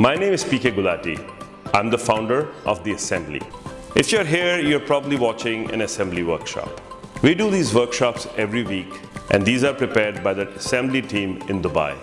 My name is PK Gulati. I'm the founder of The Assembly. If you're here, you're probably watching an assembly workshop. We do these workshops every week and these are prepared by the assembly team in Dubai.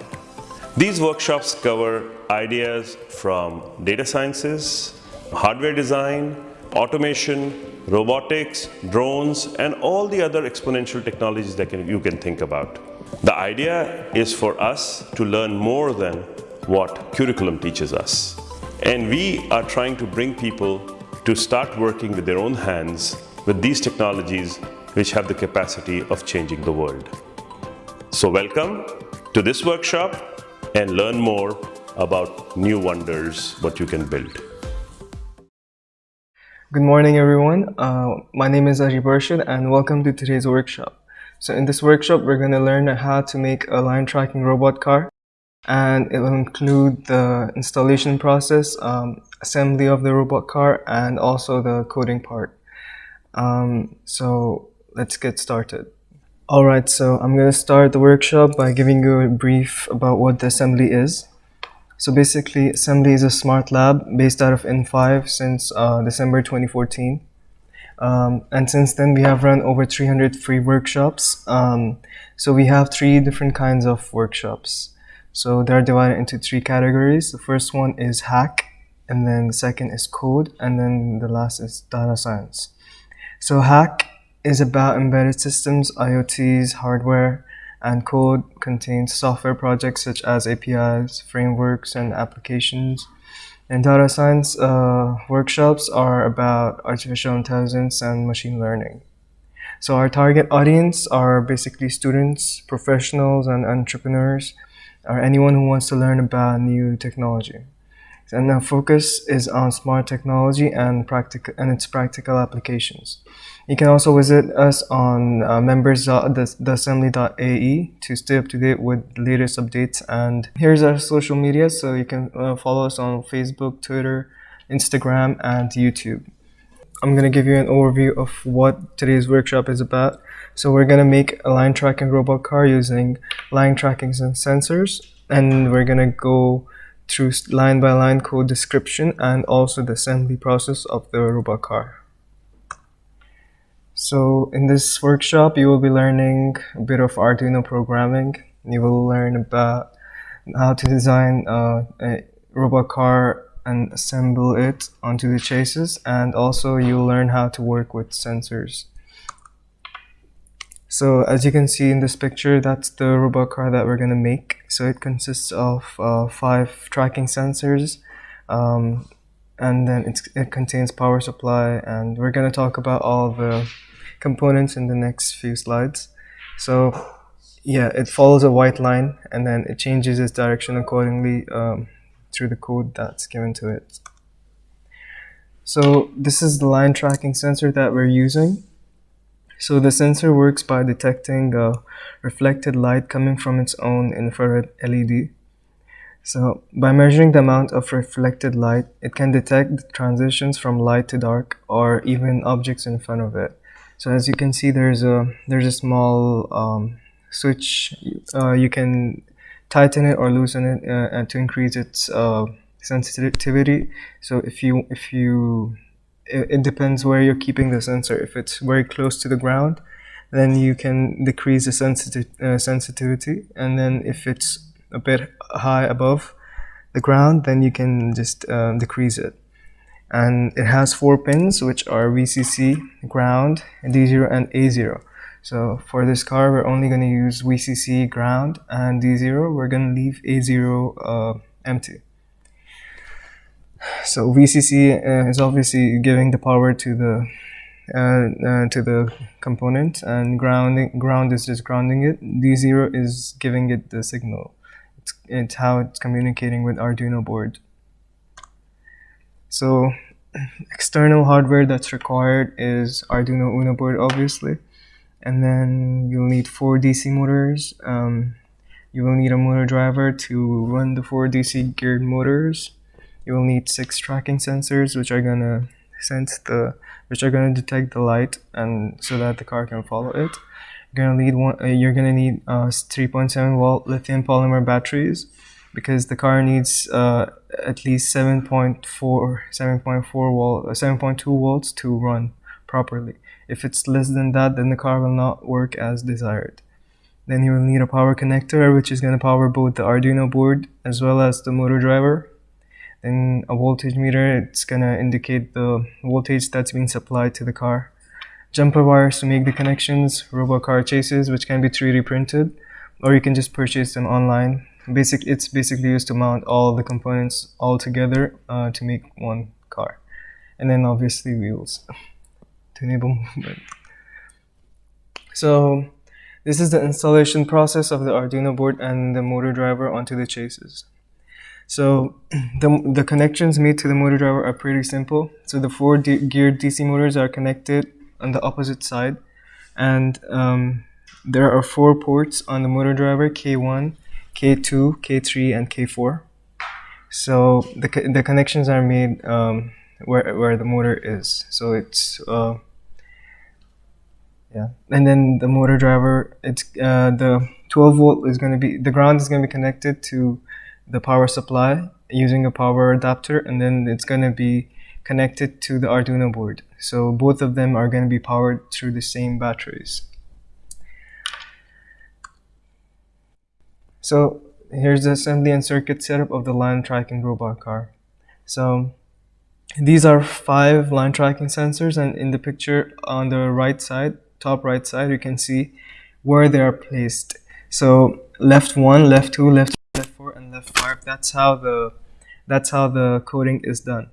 These workshops cover ideas from data sciences, hardware design, automation, robotics, drones, and all the other exponential technologies that can, you can think about. The idea is for us to learn more than what curriculum teaches us. And we are trying to bring people to start working with their own hands with these technologies which have the capacity of changing the world. So welcome to this workshop and learn more about new wonders, what you can build. Good morning, everyone. Uh, my name is Ajib Arshid, and welcome to today's workshop. So in this workshop, we're going to learn how to make a line tracking robot car and it will include the installation process, um, assembly of the robot car, and also the coding part. Um, so let's get started. Alright, so I'm going to start the workshop by giving you a brief about what the assembly is. So basically, assembly is a smart lab based out of in5 since uh, December 2014. Um, and since then, we have run over 300 free workshops. Um, so we have three different kinds of workshops. So they're divided into three categories. The first one is hack, and then the second is code, and then the last is data science. So hack is about embedded systems, IoTs, hardware, and code contains software projects such as APIs, frameworks, and applications. And data science uh, workshops are about artificial intelligence and machine learning. So our target audience are basically students, professionals, and entrepreneurs or anyone who wants to learn about new technology. And the focus is on smart technology and, practical, and its practical applications. You can also visit us on uh, members.theassembly.ae to stay up to date with the latest updates. And here's our social media, so you can uh, follow us on Facebook, Twitter, Instagram, and YouTube. I'm going to give you an overview of what today's workshop is about. So we're going to make a line tracking robot car using line tracking sensors. And we're going to go through line by line code description and also the assembly process of the robot car. So in this workshop, you will be learning a bit of Arduino programming. You will learn about how to design uh, a robot car and assemble it onto the chassis and also you'll learn how to work with sensors. So as you can see in this picture, that's the robot car that we're gonna make. So it consists of uh, five tracking sensors um, and then it contains power supply and we're gonna talk about all the components in the next few slides. So yeah, it follows a white line and then it changes its direction accordingly um, through the code that's given to it. So this is the line tracking sensor that we're using. So the sensor works by detecting a reflected light coming from its own infrared LED. So by measuring the amount of reflected light, it can detect the transitions from light to dark or even objects in front of it. So as you can see, there's a there's a small um, switch. Uh, you can tighten it or loosen it uh, and to increase its uh, sensitivity. So if you if you it, it, depends where you're keeping the sensor. If it's very close to the ground, then you can decrease the sensitive uh, sensitivity, and then if it's a bit high above the ground, then you can just uh, decrease it. And it has four pins, which are VCC, ground, D0, and A0. So for this car, we're only going to use VCC ground and D0. We're going to leave A0 uh, empty. So VCC uh, is obviously giving the power to the uh, uh, to the component, and grounding ground is just grounding it. D0 is giving it the signal. It's, it's how it's communicating with Arduino board. So external hardware that's required is Arduino Uno board, obviously and then you'll need four DC motors. Um, you will need a motor driver to run the four DC geared motors. You will need six tracking sensors, which are gonna sense the, which are gonna detect the light, and so that the car can follow it. You're gonna need one. Uh, you're gonna need uh, 3.7 volt lithium polymer batteries. because the car needs uh, at least 7.4 7.4 volt 7.2 volts to run properly if it's less than that then the car will not work as desired. Then you will need a power connector which is going to power both the Arduino board as well as the motor driver. Then a voltage meter it's going to indicate the voltage that's being supplied to the car. Jumper wires to make the connections robot car chassis which can be 3d printed or you can just purchase them online. Basic it's basically used to mount all the components all together uh, to make one car. And then obviously wheels enable movement so this is the installation process of the Arduino board and the motor driver onto the chassis so the, the connections made to the motor driver are pretty simple so the four geared DC motors are connected on the opposite side and um, there are four ports on the motor driver K1 K2, K3, and K4. So the, the connections are made um, where, where the motor is. So it's, uh, yeah. And then the motor driver, it's uh, the 12 volt is going to be, the ground is going to be connected to the power supply using a power adapter. And then it's going to be connected to the Arduino board. So both of them are going to be powered through the same batteries. So here's the assembly and circuit setup of the line tracking robot car. So these are five line tracking sensors and in the picture on the right side, top right side, you can see where they are placed. So left one, left two, left three, left four, and left five. That's how the that's how the coding is done.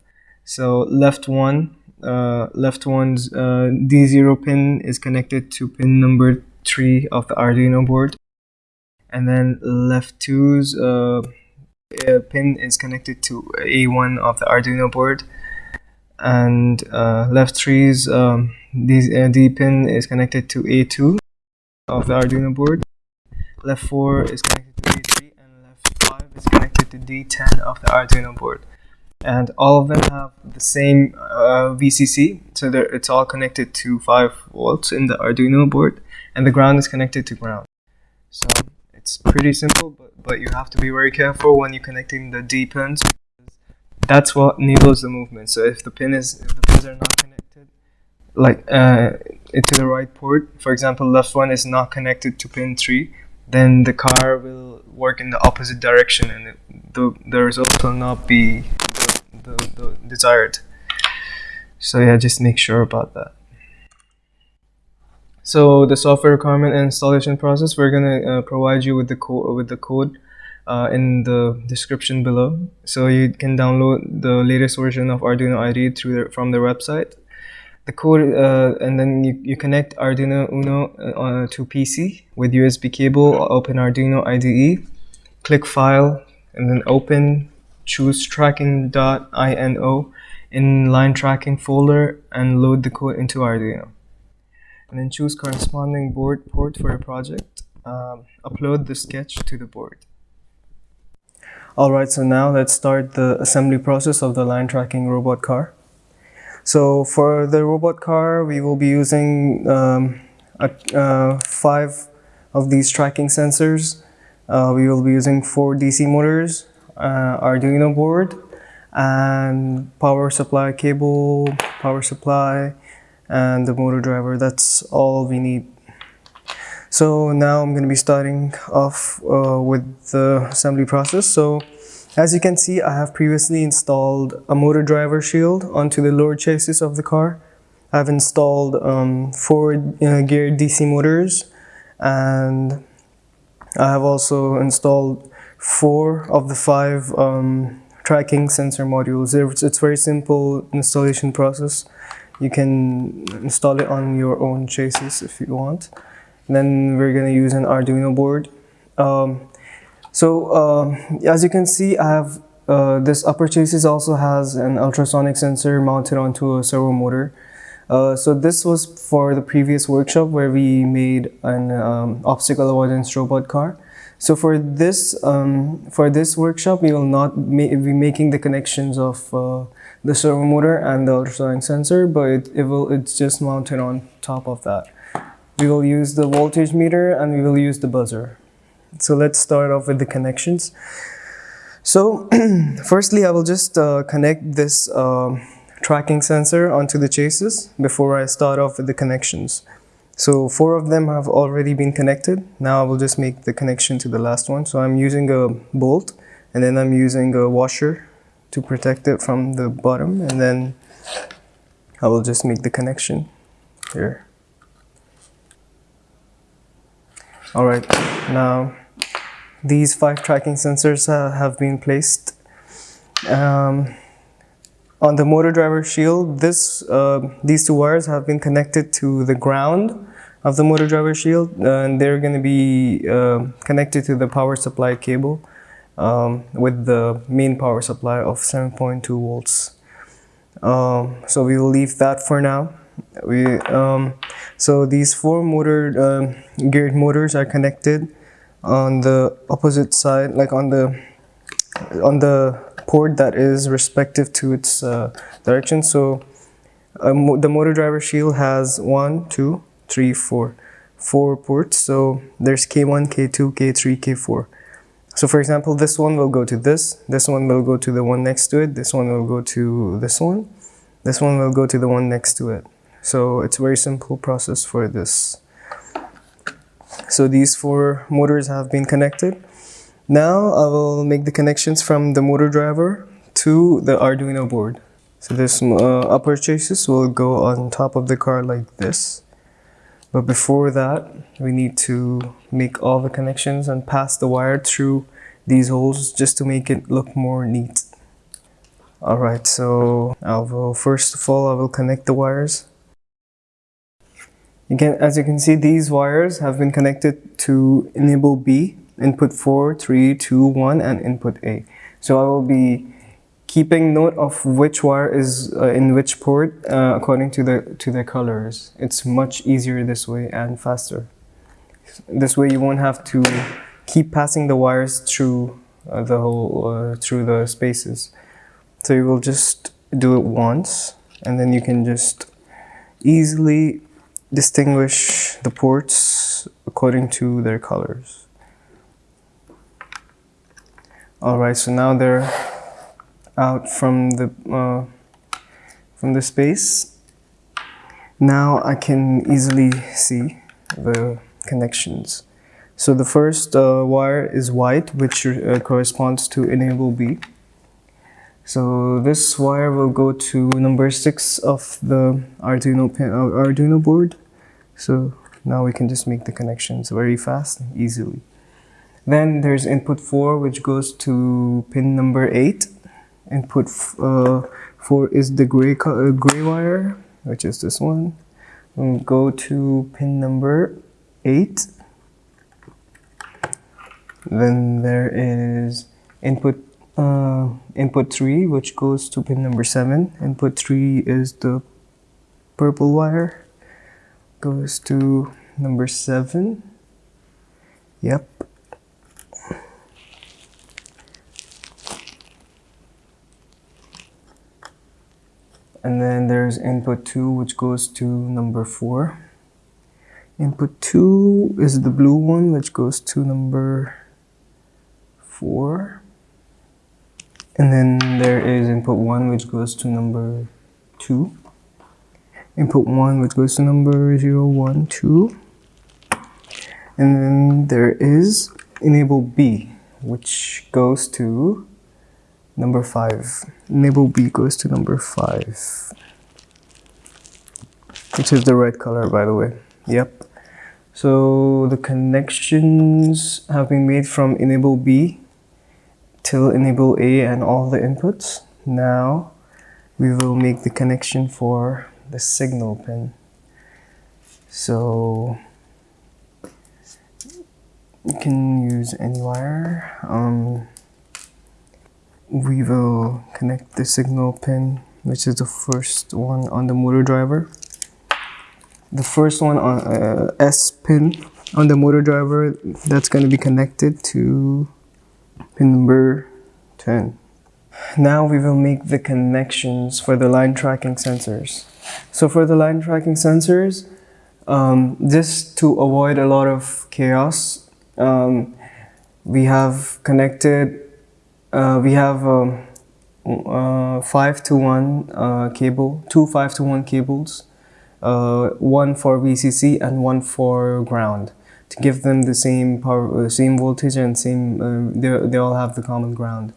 So left one, uh, left one's uh, D0 pin is connected to pin number three of the Arduino board and then left two's uh, pin is connected to A1 of the Arduino board and uh, left three's um, D, uh, D pin is connected to A2 of the Arduino board left 4 is connected to A3 and left 5 is connected to D10 of the Arduino board and all of them have the same uh, VCC so it's all connected to 5 volts in the Arduino board and the ground is connected to ground so it's pretty simple, but, but you have to be very careful when you're connecting the D pins. That's what enables the movement. So if the pin is if the pins are not connected, like uh, to the right port, for example, left one is not connected to pin three, then the car will work in the opposite direction, and it, the the result will not be the, the, the desired. So yeah, just make sure about that. So the software requirement and installation process, we're gonna uh, provide you with the code with the code uh, in the description below. So you can download the latest version of Arduino IDE through the, from their website. The code uh, and then you, you connect Arduino Uno uh, to PC with USB cable. Open Arduino IDE, click File, and then open. Choose tracking.ino in line tracking folder and load the code into Arduino and then choose corresponding board port for your project. Um, upload the sketch to the board. Alright, so now let's start the assembly process of the line tracking robot car. So for the robot car, we will be using um, a, uh, five of these tracking sensors. Uh, we will be using four DC motors, uh, Arduino board, and power supply cable, power supply, and the motor driver. That's all we need. So now I'm going to be starting off uh, with the assembly process. So as you can see I have previously installed a motor driver shield onto the lower chassis of the car. I've installed um, four uh, geared DC motors and I have also installed four of the five um, tracking sensor modules. It's, it's very simple installation process. You can install it on your own chassis if you want. Then we're gonna use an Arduino board. Um, so uh, as you can see I have uh, this upper chassis also has an ultrasonic sensor mounted onto a servo motor uh, so this was for the previous workshop where we made an um, obstacle avoidance robot car so for this um, for this workshop we will not ma be making the connections of uh, the servo motor and the ultrasonic sensor, but it, it will it's just mounted on top of that. We will use the voltage meter and we will use the buzzer. So let's start off with the connections. So firstly, I will just uh, connect this uh, tracking sensor onto the chassis before I start off with the connections. So four of them have already been connected. Now I will just make the connection to the last one. So I'm using a bolt and then I'm using a washer to protect it from the bottom and then I will just make the connection here. Alright, now these five tracking sensors uh, have been placed. Um, on the motor driver shield, this, uh, these two wires have been connected to the ground of the motor driver shield and they're going to be uh, connected to the power supply cable um, with the main power supply of 7.2 volts. Um, so we will leave that for now. We um, so these four motor uh, geared motors are connected on the opposite side, like on the on the port that is respective to its uh, direction. So mo the motor driver shield has one, two, three, four, four ports. So there's K1, K2, K3, K4. So for example, this one will go to this, this one will go to the one next to it, this one will go to this one, this one will go to the one next to it. So it's a very simple process for this. So these four motors have been connected. Now I will make the connections from the motor driver to the Arduino board. So this uh, upper chassis will go on top of the car like this. But before that, we need to make all the connections and pass the wire through these holes just to make it look more neat. Alright, so I will first of all, I will connect the wires. Again, as you can see, these wires have been connected to enable B, input 4, 3, 2, 1, and input A. So I will be keeping note of which wire is uh, in which port uh, according to the to their colors. It's much easier this way and faster. This way you won't have to keep passing the wires through uh, the whole uh, through the spaces. So you will just do it once and then you can just easily distinguish the ports according to their colors. Alright, so now they're out from the uh, from the space. Now I can easily see the connections. So the first uh, wire is white, which uh, corresponds to enable B. So this wire will go to number six of the Arduino pin, uh, Arduino board. So now we can just make the connections very fast easily. Then there's input 4 which goes to pin number 8 input uh, for is the gray uh, gray wire which is this one. We'll go to pin number 8 then there is input uh, input 3 which goes to pin number 7 input 3 is the purple wire goes to number 7 yep. And then there's input 2 which goes to number 4 input 2 is the blue one which goes to number 4 and then there is input 1 which goes to number 2 input 1 which goes to number 0 1 2 and then there is enable B which goes to Number five. Enable B goes to number five. Which is the red color, by the way. Yep. So the connections have been made from enable B till enable A and all the inputs. Now we will make the connection for the signal pin. So you can use any wire. Um, we will connect the signal pin which is the first one on the motor driver the first one on uh, S pin on the motor driver that's going to be connected to pin number 10 now we will make the connections for the line tracking sensors so for the line tracking sensors um, just to avoid a lot of chaos um, we have connected Uh, we have um, uh, 5 to 1 uh, cable, two 5 to 1 cables, uh, one for VCC and one for ground to give them the same power, uh, same voltage and same, they, they all have the common ground.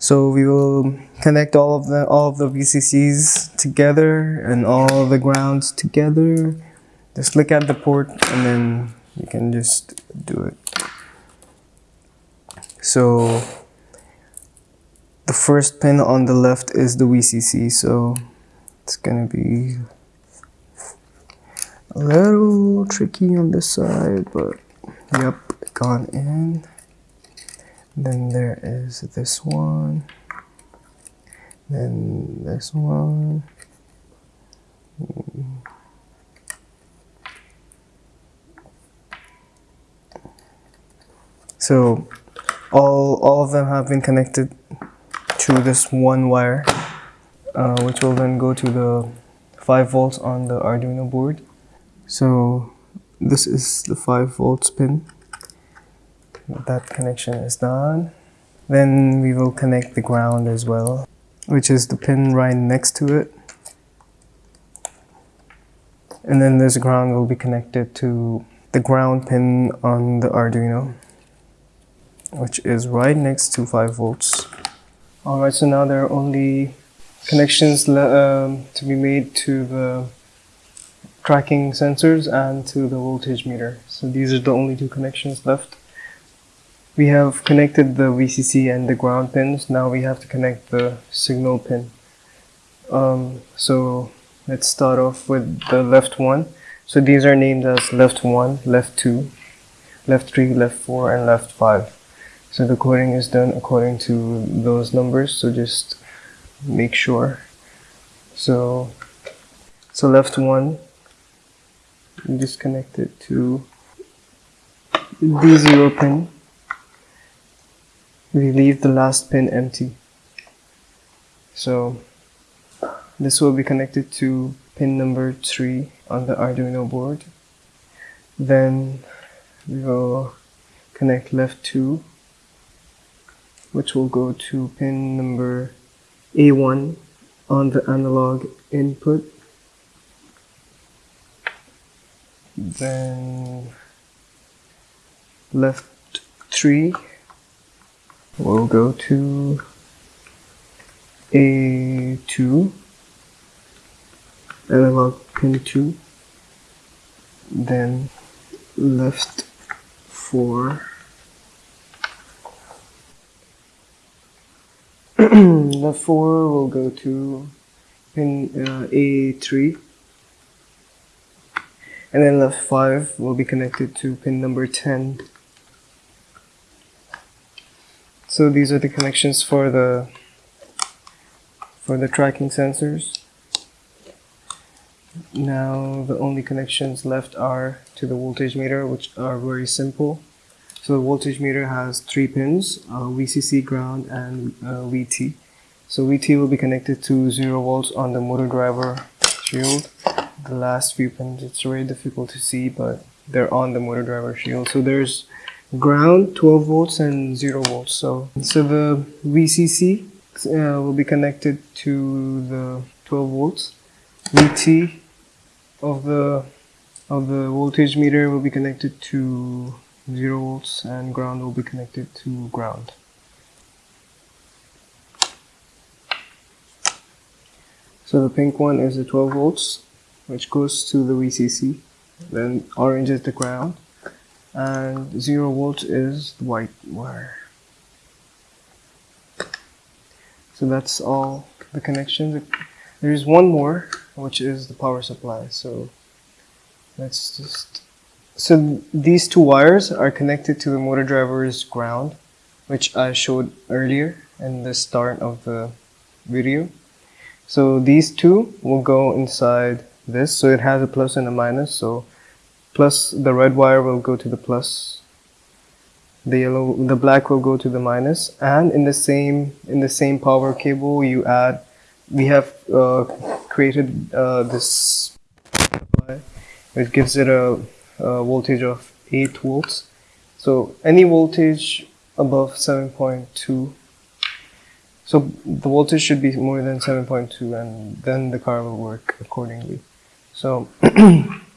So we will connect all of the all of the VCCs together and all the grounds together. Just look at the port and then you can just do it. So the first pin on the left is the VCC, so it's gonna be a little tricky on this side, but yep, gone in. Then there is this one, then this one. So all, all of them have been connected to this one wire, uh, which will then go to the 5 volts on the Arduino board. So this is the 5 volts pin. That connection is done. Then we will connect the ground as well, which is the pin right next to it. And then this ground will be connected to the ground pin on the Arduino which is right next to 5 volts. Alright, so now there are only connections um, to be made to the tracking sensors and to the voltage meter. So these are the only two connections left. We have connected the VCC and the ground pins. Now we have to connect the signal pin. Um, so let's start off with the left one. So these are named as left 1, left 2, left 3, left 4, and left 5. So the coding is done according to those numbers, so just make sure. So, so left one, disconnect it to D0 pin. We leave the last pin empty. So this will be connected to pin number 3 on the Arduino board. Then we will connect left 2 which will go to pin number A1 on the analog input. Then left 3 will go to A2 analog pin 2 then left 4 the 4 will go to pin uh, A3 and then left 5 will be connected to pin number 10 so these are the connections for the for the tracking sensors now the only connections left are to the voltage meter which are very simple so the voltage meter has three pins, uh, VCC, ground, and uh, VT. So VT will be connected to 0 volts on the motor driver shield. The last few pins, it's very difficult to see, but they're on the motor driver shield. So there's ground, 12 volts, and 0 volts. So, so the VCC uh, will be connected to the 12 volts. VT of the of the voltage meter will be connected to 0 volts and ground will be connected to ground. So the pink one is the 12 volts which goes to the VCC then orange is the ground and 0 volts is the white wire. So that's all the connections. There is one more which is the power supply so let's just so these two wires are connected to the motor driver's ground, which I showed earlier in the start of the video. So these two will go inside this. So it has a plus and a minus. So plus the red wire will go to the plus. The yellow, the black will go to the minus. And in the same in the same power cable, you add. We have uh, created uh, this, which gives it a uh, voltage of 8 volts so any voltage above 7.2 So the voltage should be more than 7.2 and then the car will work accordingly. So,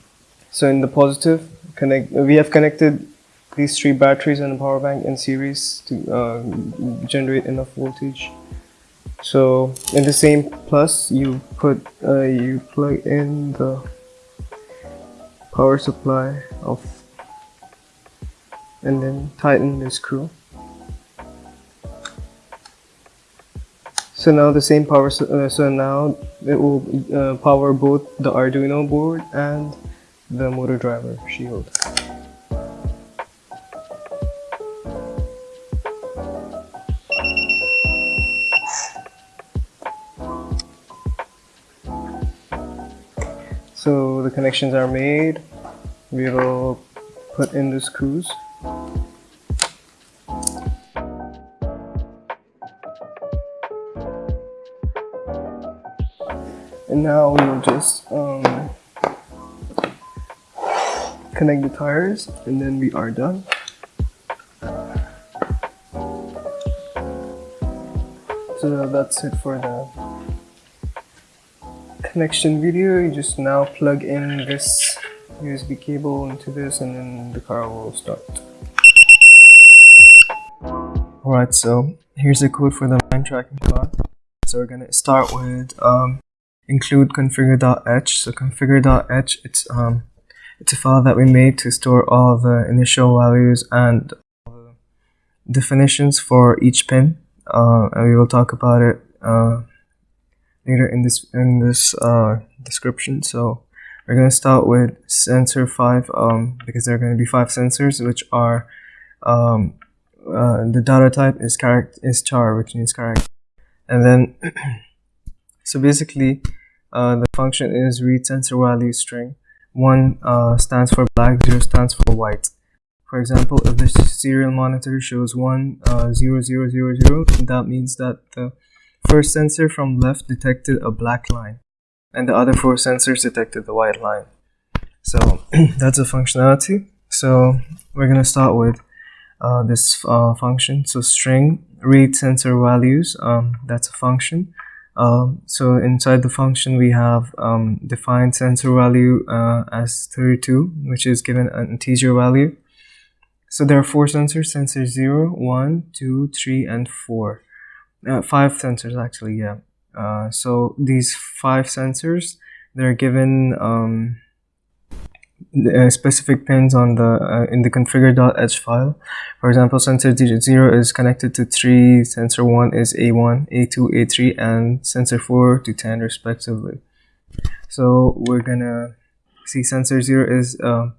so in the positive, connect, we have connected these three batteries and a power bank in series to uh, generate enough voltage. So in the same plus, you put uh, you plug in the power supply of and then tighten the screw. So now the same power, uh, so now it will uh, power both the Arduino board and the motor driver shield. So the connections are made. We will put in the screws. And now we will just um, connect the tires and then we are done. So that's it for the connection video. You just now plug in this USB cable into this and then the car will start. Alright, so here's the code for the line tracking car. So we're gonna start with um, include configure.h. So configure.h, it's um, it's a file that we made to store all the initial values and definitions for each pin. Uh, and we will talk about it uh, later in this in this uh, description. So we're gonna start with sensor five um, because there are going to be five sensors, which are um, uh, the data type is character is char, which means character, and then so basically uh, the function is read sensor value string. One uh, stands for black, zero stands for white. For example, if the serial monitor shows one uh, zero zero zero zero, that means that the first sensor from left detected a black line, and the other four sensors detected the white line. So that's a functionality. So we're gonna start with uh, this uh, function. So string read sensor values. Um, that's a function. Um, so inside the function we have um, defined sensor value uh, as 32 which is given an integer value. So there are four sensors sensor 0 1 2 3 and 4 uh, five sensors actually yeah. Uh, so these five sensors they're given um, uh, specific pins on the uh, in the configure.h file. For example sensor 0 is connected to 3 sensor 1 is a1 a2 a3 and sensor 4 to 10 respectively. So we're gonna see sensor 0 is uh,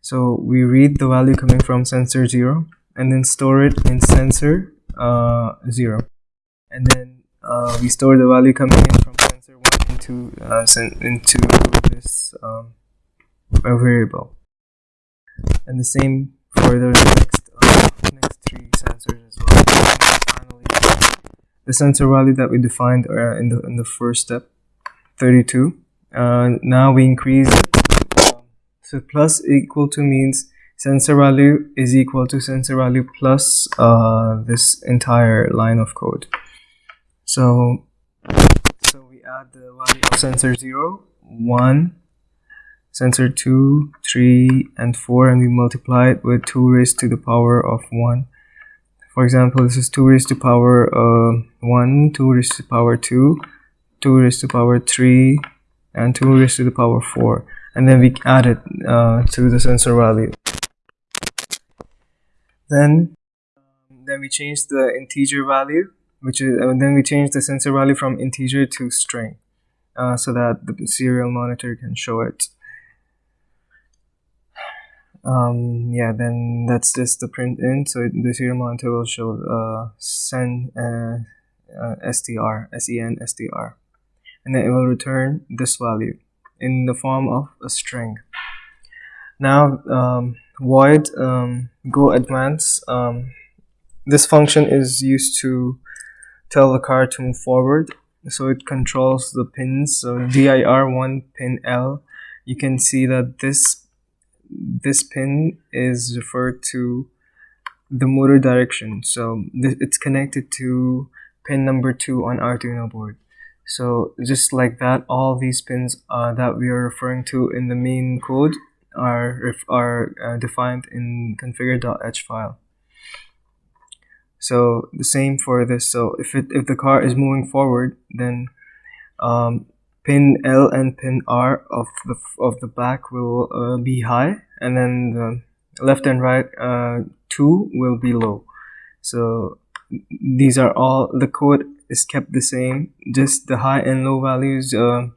so we read the value coming from sensor 0 and then store it in sensor uh, 0 and then uh, we store the value coming in from sensor 1 into into this um, a variable. And the same for the next uh, next three sensors as well. Finally the sensor value that we defined uh, in the in the first step 32 uh, now we increase um, so plus equal to means sensor value is equal to sensor value plus uh, this entire line of code. So so we add the value of sensor 0 1 sensor 2, 3, and 4 and we multiply it with 2 raised to the power of 1. For example, this is 2 raised to the power uh, 1, 2 raised to the power 2, 2 raised to the power 3, and 2 raised to the power 4. And then we add it uh, to the sensor value. Then, then we change the integer value, which is, uh, then we change the sensor value from integer to string. Uh, so that the serial monitor can show it um, yeah then that's just the print in. So the serial monitor will show uh, sen uh, uh, str sen str and then it will return this value in the form of a string. Now um, void um, go advance um, this function is used to tell the car to move forward. So it controls the pins. So dir1 pin l. You can see that this this pin is referred to the motor direction so it's connected to pin number 2 on Arduino board. So just like that, all these pins uh, that we are referring to in the main code are, are uh, defined in configure.h file. So the same for this. So if it if the car is moving forward, then um, pin L and pin R of the of the back will uh, be high, and then the left and right uh, two will be low. So these are all the code is kept the same. Just the high and low values uh,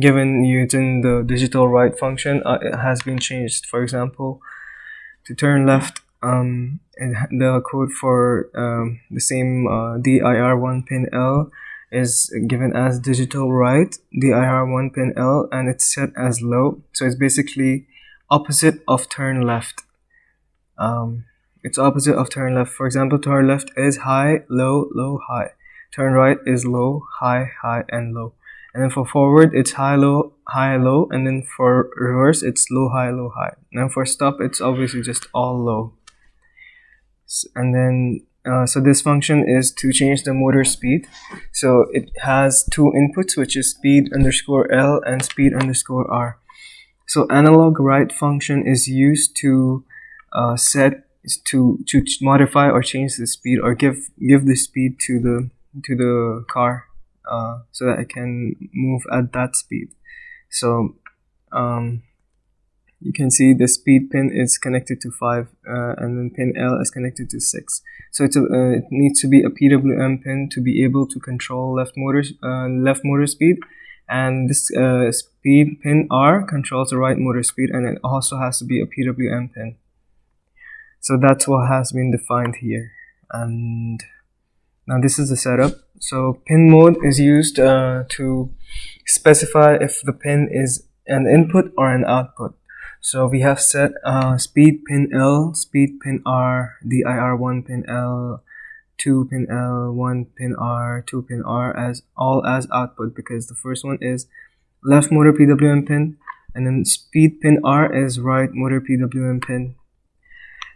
given using the digital write function uh, has been changed. For example, to turn left um, and the code for um, the same uh, DIR1 pin L is given as digital write DIR1 pin L and it's set as low. So it's basically opposite of turn left. Um, it's opposite of turn left. For example turn left is high low low high. Turn right is low high high and low. And then for forward it's high low high low. And then for reverse it's low high low high. And then for stop it's obviously just all low. And then uh, so this function is to change the motor speed. So it has two inputs which is speed underscore L and speed underscore R. So analog write function is used to uh, set to to modify or change the speed or give give the speed to the to the car uh, so that it can move at that speed. So um, you can see the speed pin is connected to 5 uh, and then pin L is connected to 6 so a, uh, it needs to be a PWM pin to be able to control left motor uh, left motor speed. And this uh, speed pin R controls the right motor speed and it also has to be a PWM pin. So that's what has been defined here. And now this is the setup. So pin mode is used uh, to specify if the pin is an input or an output so we have set uh, speed pin L, speed pin R, DIR1 pin L, 2 pin L, 1 pin R, 2 pin R as all as output because the first one is left motor PWM pin and then speed pin R is right motor PWM pin.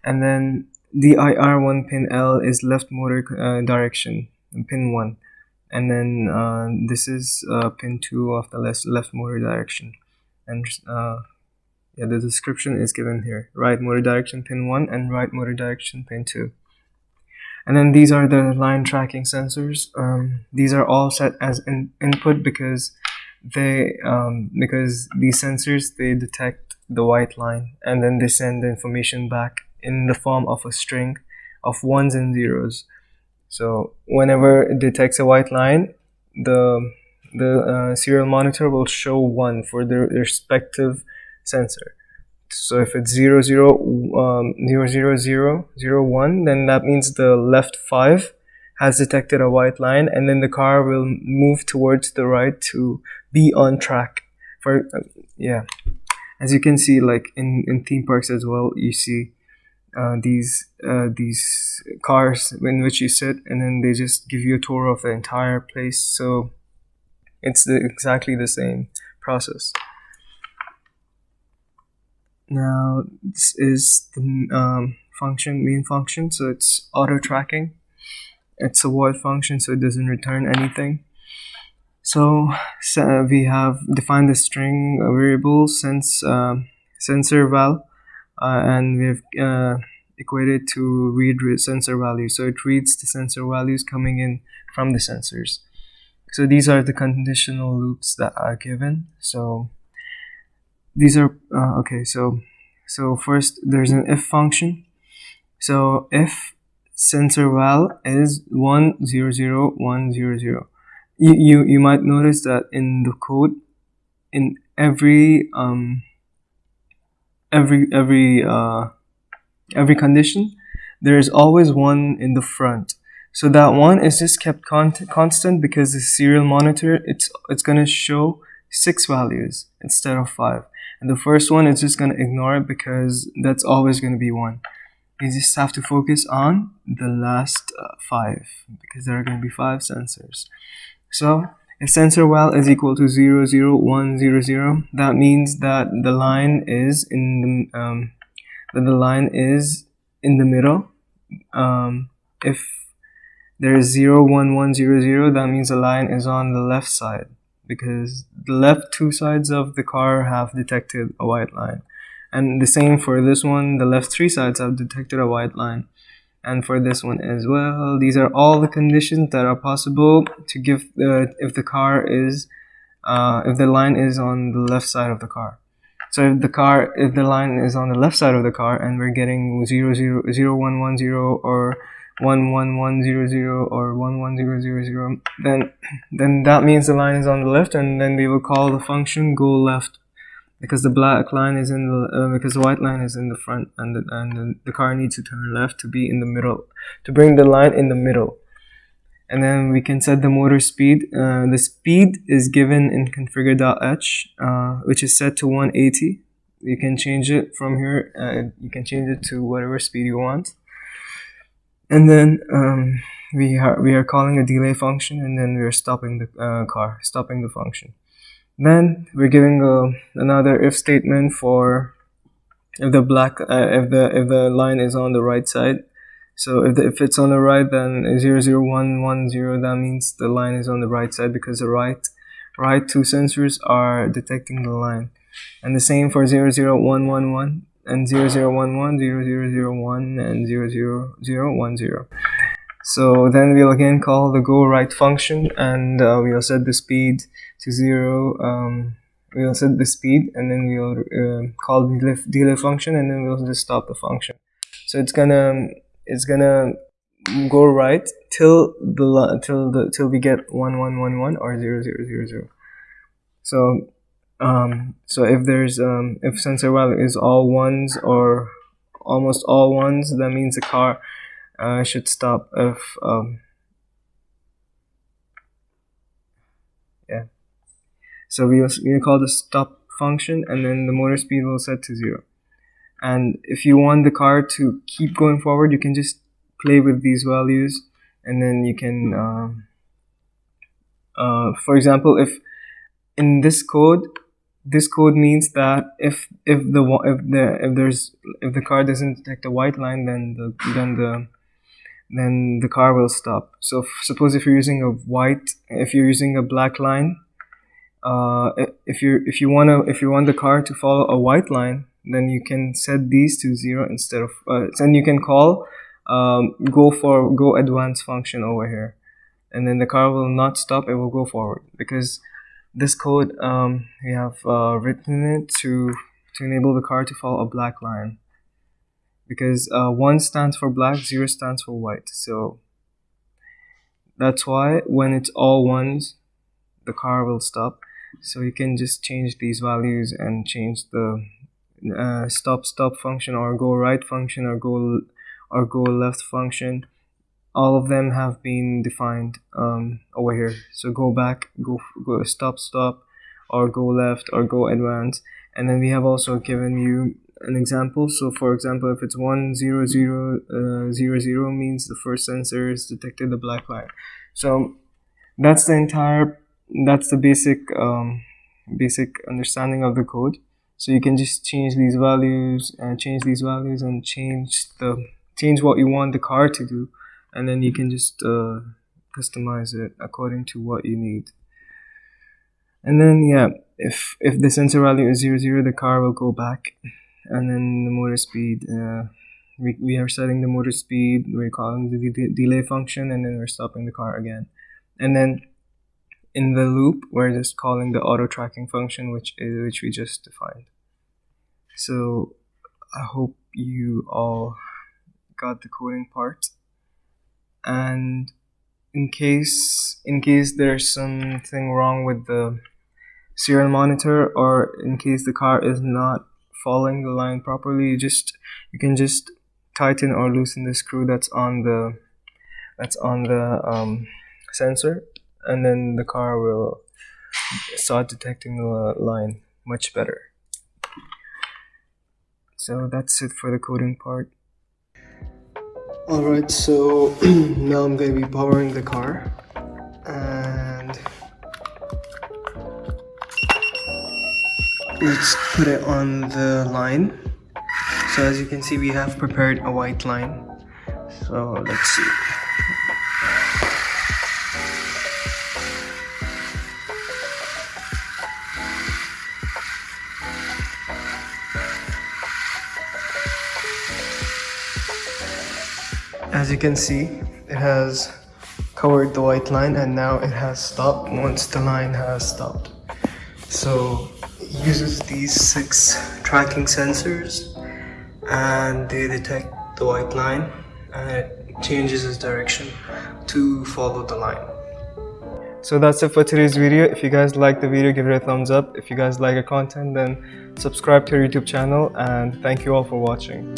And then DIR1 pin L is left motor uh, direction pin 1 and then uh, this is uh, pin 2 of the left, left motor direction. And uh, yeah, the description is given here. Right motor direction pin 1 and right motor direction pin 2. And then these are the line tracking sensors. Um, these are all set as in input because they um, because these sensors they detect the white line and then they send the information back in the form of a string of ones and zeros. So whenever it detects a white line, the the uh, serial monitor will show one for the respective sensor. So if it's 0, 0, um, 0, 0, 0, 0, 1, then that means the left 5 has detected a white line and then the car will move towards the right to be on track. For uh, Yeah, as you can see like in, in theme parks as well, you see uh, these uh, these cars in which you sit and then they just give you a tour of the entire place. So it's the, exactly the same process. Now this is the um, function, main function, so it's auto tracking. It's a void function, so it doesn't return anything. So, so we have defined the string variable sense uh, sensor val, uh, and we've uh, equated to read sensor value. So it reads the sensor values coming in from the sensors. So these are the conditional loops that are given. So these are uh, okay so so first there's an if function. So if sensor val is 100100 you, you you might notice that in the code in every um every every uh every condition there is always one in the front. So that one is just kept con constant because the serial monitor it's it's gonna show six values instead of five and the first one is just going to ignore it because that's always going to be one. You just have to focus on the last uh, five because there are going to be five sensors. So if sensor val is equal to 0, 0, 1, 0, 0, that means that the line is in the um, that the line is in the middle. Um, if there is 0, 1, 1, 0, 0, that means the line is on the left side because the left two sides of the car have detected a white line. And the same for this one, the left three sides have detected a white line. And for this one as well, these are all the conditions that are possible to give the, if the car is, uh, if the line is on the left side of the car. So if the car, if the line is on the left side of the car and we're getting 0, 0, 0 1, 1, 0 or 11100 or 11000 then then that means the line is on the left and then we will call the function go left because the black line is in the uh, because the white line is in the front and the, and the, the car needs to turn left to be in the middle to bring the line in the middle. And then we can set the motor speed uh, the speed is given in configure.h uh, which is set to 180 you can change it from here uh, you can change it to whatever speed you want and then um, we are we are calling a delay function and then we're stopping the uh, car stopping the function. Then we're giving a, another if statement for if the black uh, if the if the line is on the right side. So if, the, if it's on the right then 00110 that means the line is on the right side because the right right two sensors are detecting the line. And the same for 00111 and 0011, 0001, and 00010. So then we'll again call the go right function and uh, we'll set the speed to zero. Um, we'll set the speed and then we'll uh, call the delay, delay function and then we'll just stop the function. So it's gonna it's gonna go right till the till the till we get one one one one or zero zero zero zero. So um, so if there's um, if sensor value is all ones or almost all ones, that means the car uh, should stop. If um, yeah, so we we call the stop function, and then the motor speed will set to zero. And if you want the car to keep going forward, you can just play with these values, and then you can. Um, uh, for example, if in this code this code means that if if the if the if there's if the car doesn't detect a white line then the then the then the car will stop. So suppose if you're using a white if you're using a black line uh, if you if you want to if you want the car to follow a white line then you can set these to zero instead of uh, then you can call um, go for go advance function over here. And then the car will not stop it will go forward because this code um, we have uh, written it to to enable the car to follow a black line. Because uh, 1 stands for black 0 stands for white. So that's why when it's all ones the car will stop. So you can just change these values and change the uh, stop stop function or go right function or go or go left function all of them have been defined um, over here. So go back go go stop stop or go left or go advance and then we have also given you an example. So for example if it's one zero zero uh, zero zero means the first sensor is detected the black line so that's the entire that's the basic um, basic understanding of the code. So you can just change these values and change these values and change the change what you want the car to do and then you can just uh, customize it according to what you need. And then yeah if if the sensor value is 0 0 the car will go back and then the motor speed uh, we, we are setting the motor speed we're calling the de delay function and then we're stopping the car again. And then in the loop we're just calling the auto tracking function which is which we just defined. So i hope you all got the coding part and in case in case there's something wrong with the serial monitor or in case the car is not following the line properly you just you can just tighten or loosen the screw that's on the that's on the um, sensor and then the car will start detecting the line much better. So that's it for the coding part Alright, so now I'm going to be powering the car and let's put it on the line. So as you can see we have prepared a white line. So let's see. As you can see, it has covered the white line and now it has stopped once the line has stopped. So it uses these six tracking sensors and they detect the white line and it changes its direction to follow the line. So that's it for today's video. If you guys like the video, give it a thumbs up. If you guys like our content, then subscribe to our YouTube channel and thank you all for watching.